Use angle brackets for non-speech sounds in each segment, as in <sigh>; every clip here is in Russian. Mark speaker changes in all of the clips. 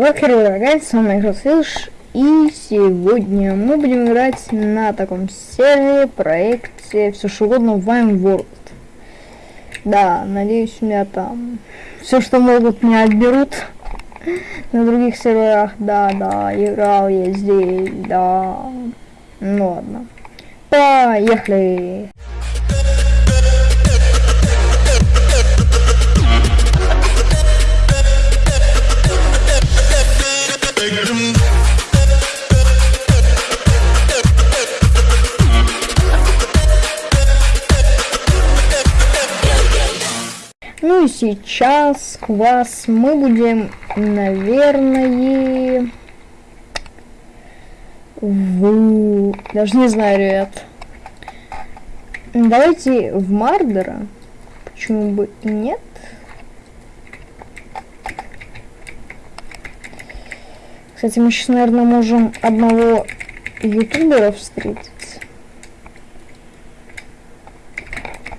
Speaker 1: Вокер, дорогая, с вами Игросвилш, и сегодня мы будем играть на таком сервере, проекте, все что угодно, Vine World. Да, надеюсь, у меня там все, что могут, меня отберут <laughs> на других серверах. Да, да, играл я здесь, да. Ну ладно. Поехали! Ну и сейчас квас мы будем, наверное, в... Даже не знаю, ребят. Давайте в Мардера. Почему бы и нет? Кстати, мы сейчас, наверное, можем одного ютубера встретить.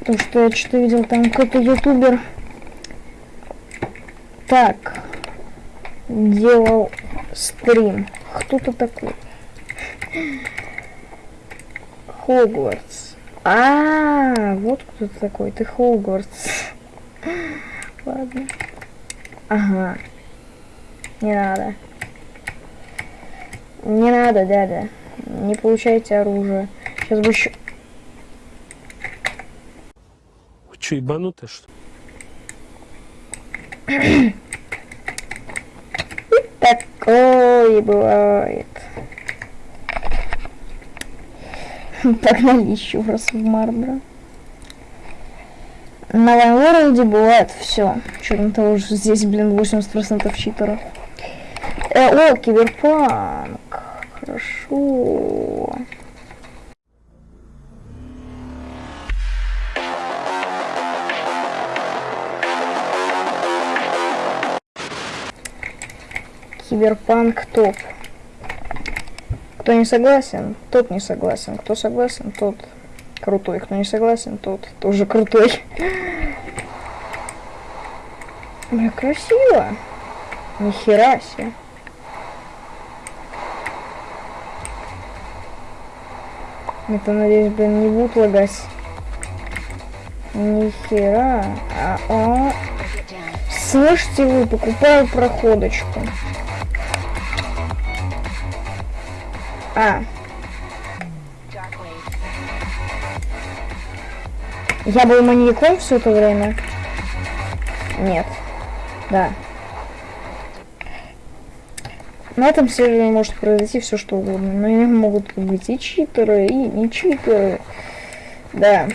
Speaker 1: Потому что я что-то видел, там какой-то ютубер так делал стрим. Кто-то такой. Хогвартс. А, -а, -а вот кто то такой. Ты Хогвартс. Ладно. Ага. Не надо. Не надо, дядя. Не получайте оружие. Сейчас бы еще...
Speaker 2: Вы что, ебанутые, что
Speaker 1: Такое бывает. Погнали еще раз в Марбро. На Вайнворлде бывает все. Что того же здесь, блин, 80% читеров. Э, о, киберпанк. Хорошо. Киберпанк топ. Кто не согласен, тот не согласен. Кто согласен, тот крутой. Кто не согласен, тот тоже крутой. Бля, красиво. Нихера себе. Это, надеюсь, блин, не будет лагать. Нихера. А, а. Слышите вы, покупаю проходочку. А. Я был маньяком все это время? Нет. Да. На этом сервере может произойти все что угодно. Но и могут быть и читеры, и не читеры. Да.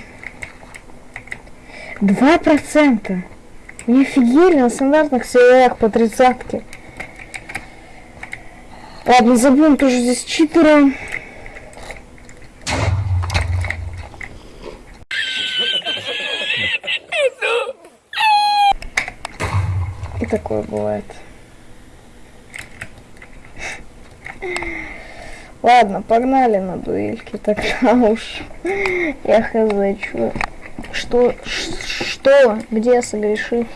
Speaker 1: Два процента. Не офигели на стандартных серверах по тридцатке. Ладно, забудем тоже здесь читера. И такое бывает. Ладно, погнали на дуэльки, тогда уж я хз, что, что, где согрешил?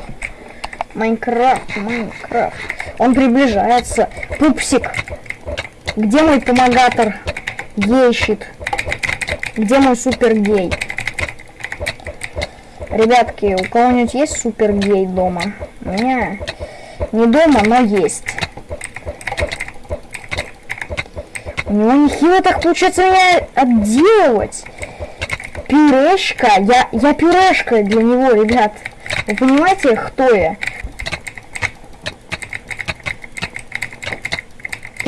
Speaker 1: Майнкрафт, Майнкрафт. Он приближается. Пупсик. Где мой помогатор? Гейщит. Где мой супер гей? Ребятки, у кого-нибудь есть супер гей дома? У меня не дома, но есть. У него нехило так получается меня отделывать. Пюрешка. Я, я пюрешка для него, ребят. Вы понимаете, кто я?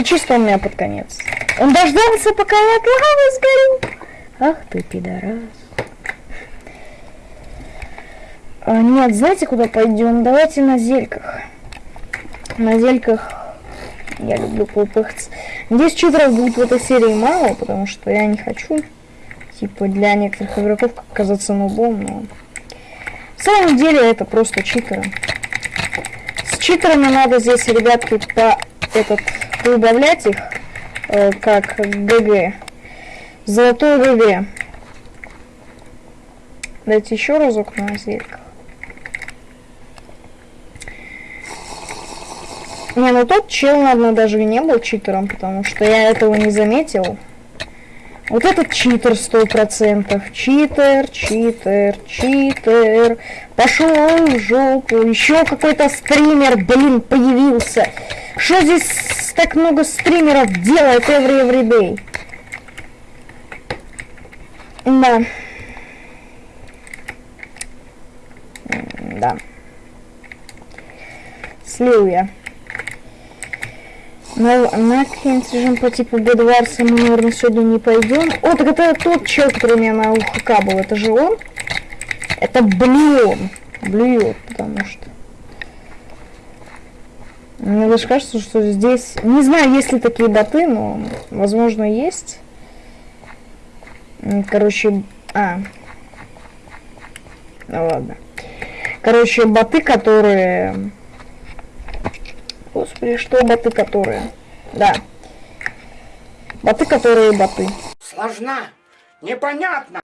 Speaker 1: И чисто у меня под конец. Он дождался, пока я от лавы сгорю. Ах ты, пидорас. А, нет, знаете, куда пойдем? Давайте на зельках. На зельках я люблю попыхаться. Надеюсь, читеров будет в этой серии мало, потому что я не хочу, типа, для некоторых игроков казаться нубом, но... В самом деле это просто читеры. С читерами надо здесь, ребятки, по этот убавлять их, э, как ГГ. Золотой ГГ. Дайте еще разок на зельках. Не, ну тот чел, наверное, даже и не был читером, потому что я этого не заметил. Вот этот читер сто процентов. Читер, читер, читер. Пошел в жопу. Еще какой-то стример, блин, появился. Что здесь так много стримеров делает every every day? Да. Да. Слил я. Но на какие-нибудь режим по типу Бедварса мы, наверное, сегодня не пойдем. О, так это тот чел, который у меня на УХК был. Это же он? Это блюет. Блюет, потому что... Мне даже кажется, что здесь... Не знаю, есть ли такие боты, но, возможно, есть. Короче... А. Ну ладно. Короче, боты, которые Господи, что боты которые? Да. Боты, которые боты.
Speaker 3: Сложна. Непонятно.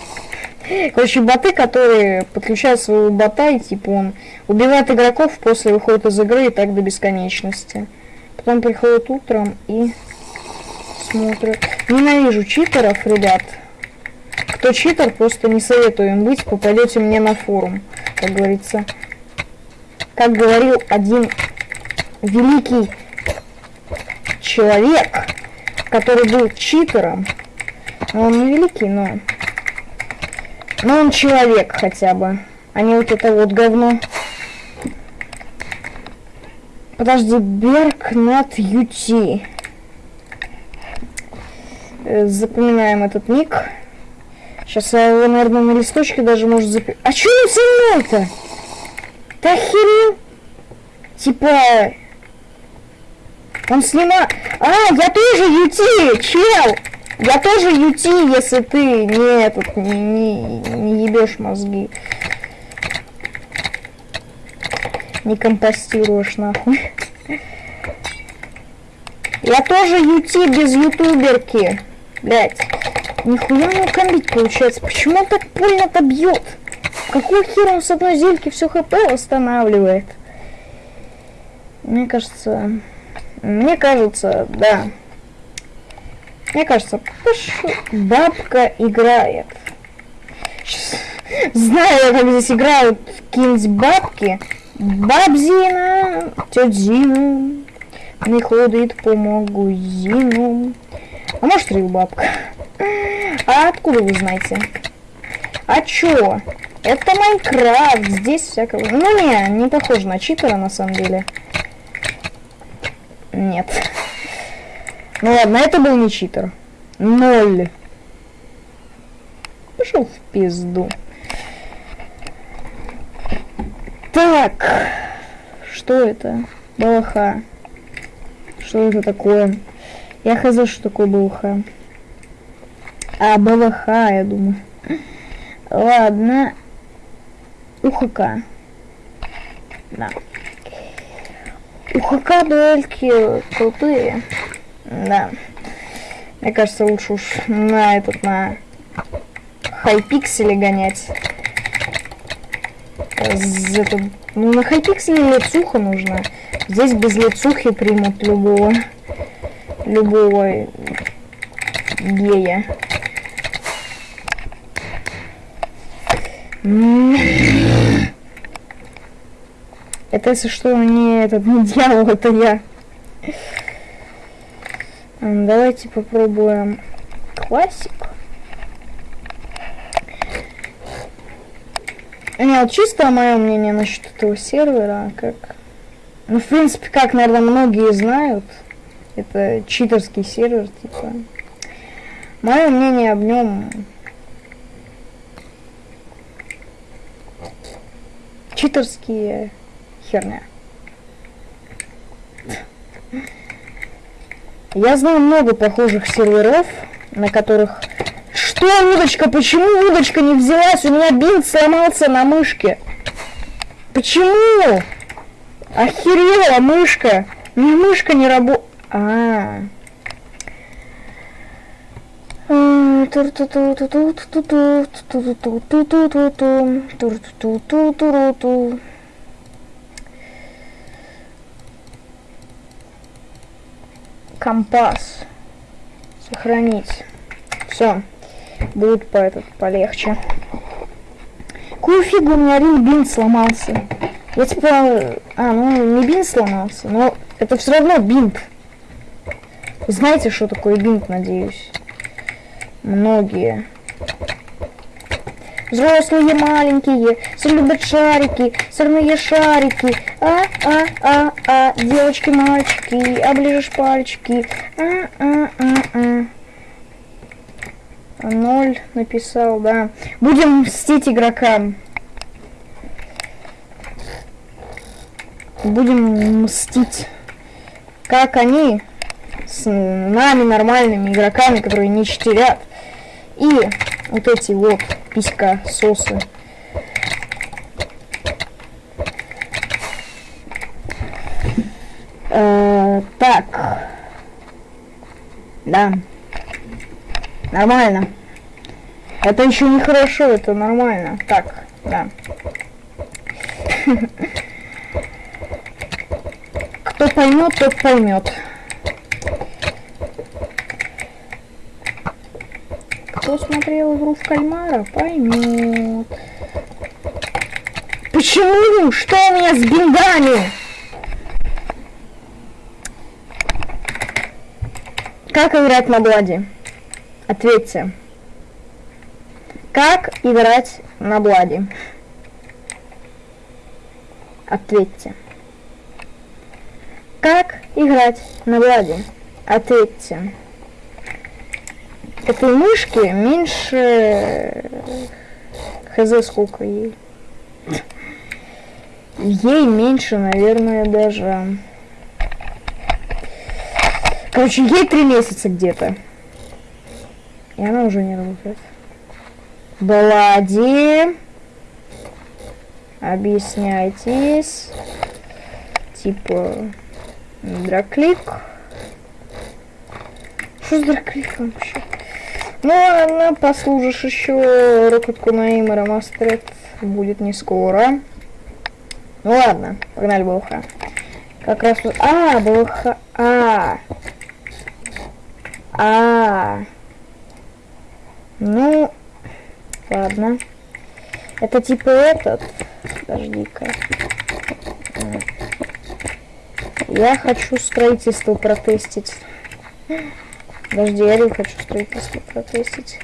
Speaker 1: Короче, боты, которые подключают своего бота, и типа он убивает игроков, после выходит из игры и так до бесконечности. Потом приходит утром и смотрит. Ненавижу читеров, ребят. Кто читер, просто не советую им быть, попадете мне на форум, как говорится. Как говорил один великий человек, который был читером. Но он не великий, но... Но он человек хотя бы, а не вот это вот говно. Подожди, Берг над Юти. Э, запоминаем этот ник. Сейчас я его, наверное, на листочке даже может запи... А что он со мной-то? Ты охерел? Типа, он снимает... А, я тоже юти, чел! Я тоже юти, если ты не этот, не, не, не ебешь мозги. Не компостируешь, нахуй. Я тоже юти без ютуберки. Блять. Нихуя не комбить получается. Почему он так больно-то бьет? Какой хер он с одной зельки все хп восстанавливает? Мне кажется... Мне кажется, да. Мне кажется, бабка играет. Знаю, как здесь играют какие-нибудь бабки. Бабзина, тетя Зина не ходит по магазину. А может, бабка? А откуда вы знаете? А чё? Это Майнкрафт, здесь всякого... Ну не, не похоже на читера на самом деле. Нет. Ну ладно, это был не читер. Ноль. Пошел в пизду. Так. Что это? Балаха. Что это такое? Я хз, что такое балаха. А, балаха, я думаю. Ладно. УХК. Да. У ХК дуэльки крутые. Да. Мне кажется, лучше уж на этот, на хайпикселе гонять. Это, ну, на хайпикселе лицуха нужна. Здесь без лицухи примут любого, любого гея. Это, если что, не этот не <laughs> дьявол, это я. Давайте попробуем классик. Не, вот чисто мое мнение насчет этого сервера, как... Ну, в принципе, как, наверное, многие знают, это читерский сервер, типа. Мое мнение об нем... Читерские херня. Я знаю много похожих серверов, на которых... Что, удочка? Почему удочка не взялась? У меня бинт сломался на мышке. Почему? Охерела мышка. Меня мышка не работает. А. компас. Сохранить. Все. Будет по этот полегче. Какую фигу у меня один бинт сломался? Я типа... А, ну не бинт сломался, но это все равно бинт. Знаете, что такое бинт, надеюсь? Многие. Взрослые, маленькие, все любят шарики, сырные шарики. А, а, а, а, девочки, мальчики, оближешь пальчики. А, а, а, а. Ноль написал, да. Будем мстить игрокам. Будем мстить. Как они с нами нормальными игроками, которые не читерят. И вот эти вот писька сосы. Э, так. Да. Нормально. Это еще не хорошо, это нормально. Так, да. <laughs> Кто поймет, тот поймет. Кто смотрел игру в кальмара, поймет. Почему? Что у меня с бинтами? Как играть на Бладе? Ответьте. Как играть на Бладе? Ответьте. Как играть на Бладе? Ответьте этой мышки меньше... Хз сколько ей. Ей меньше, наверное, даже... Короче, ей три месяца где-то. И она уже не работает. Балади. Объясняйтесь. Типа... Драклик. Что с дракликом вообще? Ну ладно, послужишь еще Rocket Kunaim Remastered будет не скоро. Ну ладно, погнали БЛХ. Как раз... А, БЛХ... А. А. Ну, ладно. Это типа этот... Подожди-ка. Я хочу строительство протестить. Подожди, я не хочу строительство протестить.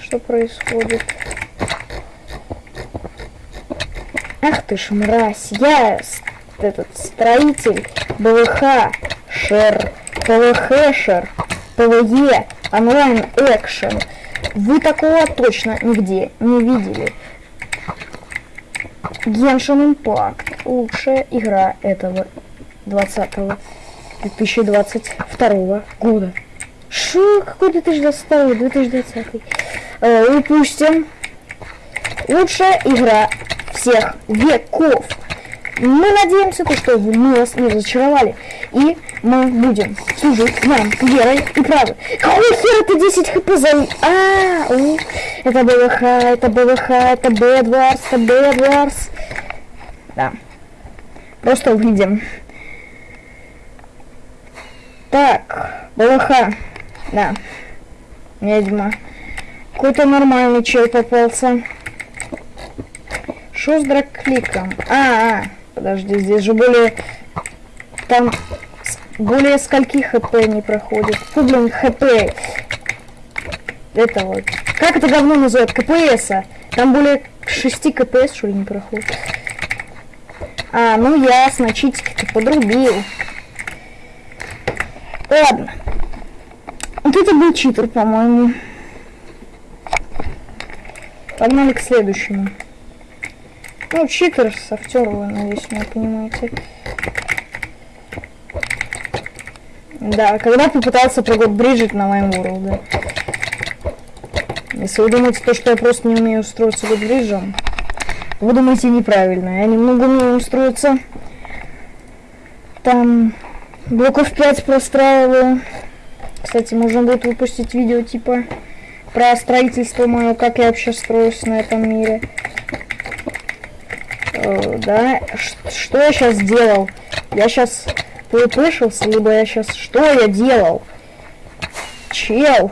Speaker 1: Что происходит? Ах ты ж мразь, я этот строитель БВХ, шер, ПВХ, шер, ПВЕ, онлайн экшен. Вы такого точно нигде не видели. Genshin Impact. Лучшая игра этого 20 2022 года. Шу, какой 2022, 2020. Э, упустим. Лучшая игра всех веков. Мы надеемся, то, что вы нас не разочаровали. И мы будем служить вам верой и правдой. Какой хер это 10 хп за... А, у, это БВХ, это БВХ, это Бэдварс, это Бэдварс. Да. Просто увидим. Так, БЛХ. Да. Ведьма. Какой-то нормальный чел попался. Что с драккликом? А, а, подожди, здесь же более... Там более скольки хп не проходит. Фу, блин, хп. Это вот. Как это говно называют? КПС. -а. Там более 6 КПС, что ли, не проходит. А, ну ясно, читики-то подрубил. Ладно. Вот это был читер, по-моему. Погнали к следующему. Ну, читер с вы, надеюсь, меня понимаете. Да, когда попытался прогод Бриджит на моем уровне. Если вы думаете, то, что я просто не умею устроиться под бриджем, вы думаете неправильно. Я немного умею устроиться. Там Блоков 5 простраиваю. Кстати, можно будет выпустить видео типа про строительство мое, как я вообще строюсь на этом мире. Э, да, что я сейчас сделал? Я сейчас PvP-шился, либо я сейчас... Что я делал? Чел.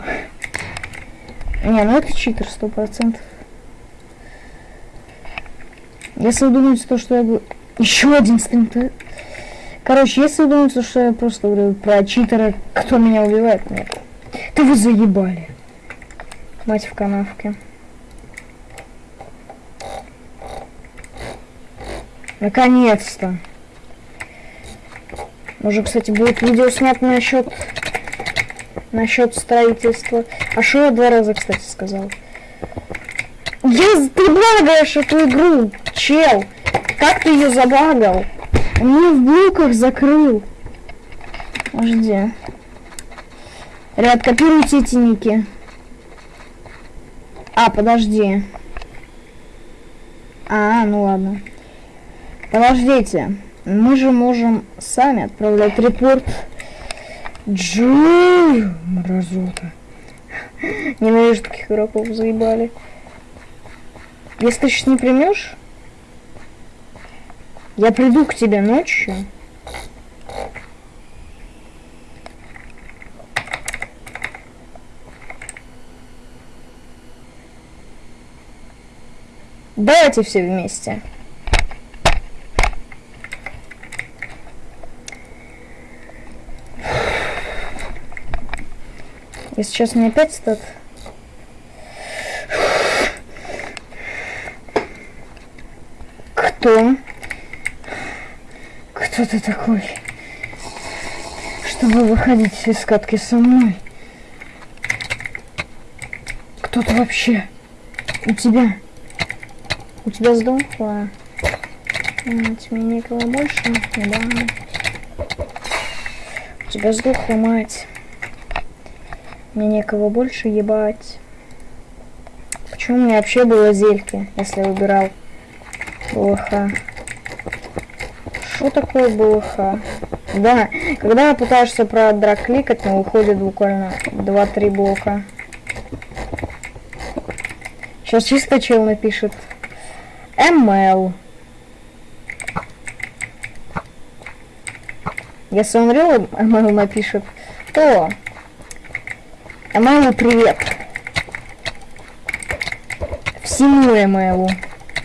Speaker 1: Не, ну это читер, сто процентов. Если вы думаете, то, что я говорю... Еще один стрим, то... Короче, если вы думаете, что я просто говорю про читера, кто меня убивает, нет. Да вы заебали. Мать в канавке. Наконец-то. Может, кстати, будет видео снято насчет насчет строительства. А что я два раза, кстати, сказал? Я, ты багаешь эту игру, чел. Как ты ее забагал? Он в блоках закрыл. Подожди. Ряд, копируйте эти ники. А, подожди. А, ну ладно. Подождите. Мы же можем сами отправлять репорт. Джой, мразота. Ненавижу таких игроков, заебали. Если ты сейчас не примешь, я приду к тебе ночью. Давайте все вместе. И сейчас мне опять стат. Кто? Кто ты такой? Чтобы выходить из катки со мной? Кто ты вообще? У тебя? У тебя сдохла? Мать, мне никого больше? Да. У тебя сдохла мать. Мне некого больше ебать. Почему у меня вообще было зельки, если я выбирал БЛХ? Что такое БЛХ? Да, когда пытаешься про драк кликать, но выходит буквально 2-3 блока. Сейчас чисто чел напишет. ML. Если он реал ML напишет, то Эмайлу привет. Всему Эмайлу.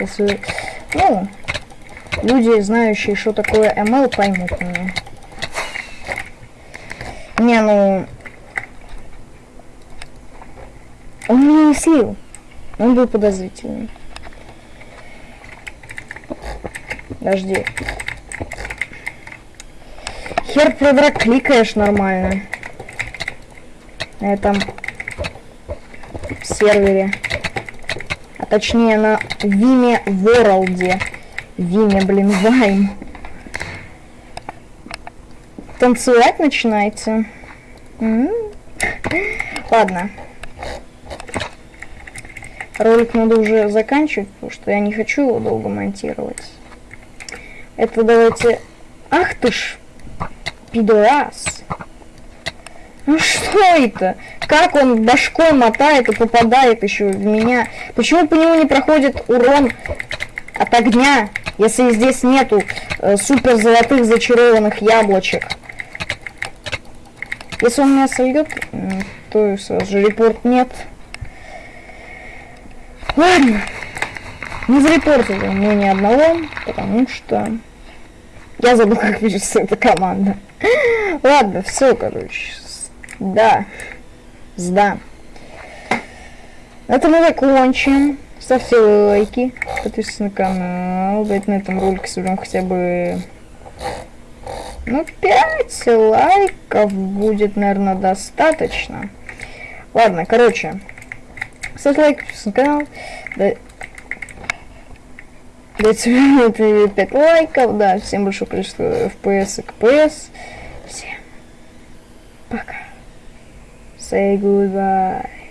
Speaker 1: Если, ну, люди, знающие, что такое ML, поймут меня. Не, ну... Он меня не слил. Он был подозрительный. Подожди. Хер продрак кликаешь нормально на этом сервере. А точнее на Виме Ворлде. Виме, блин, Вайм. Танцевать начинаете? М -м -м. Ладно. Ролик надо уже заканчивать, потому что я не хочу его долго монтировать. Это давайте... Ах ты ж, пидорас. Ну что это? Как он башкой мотает и попадает еще в меня? Почему по нему не проходит урон от огня, если здесь нету э, супер золотых зачарованных яблочек? Если он меня сольет, то сразу же репорт нет. Ладно. Не зарепортили мы ни одного, потому что... Я забыл, как пишется эта команда. <laughs> Ладно, все, короче. Да. Сда. Это мы закончим. Ставьте лайки, подписывайтесь на канал. Дайте на этом ролике соберем хотя бы... Ну, 5 лайков будет, наверное, достаточно. Ладно, короче. Ставьте лайк, подписывайтесь на канал. Да... Дайте 5 <laughs> лайков, да, всем большое количество FPS и КПС. Say goodbye.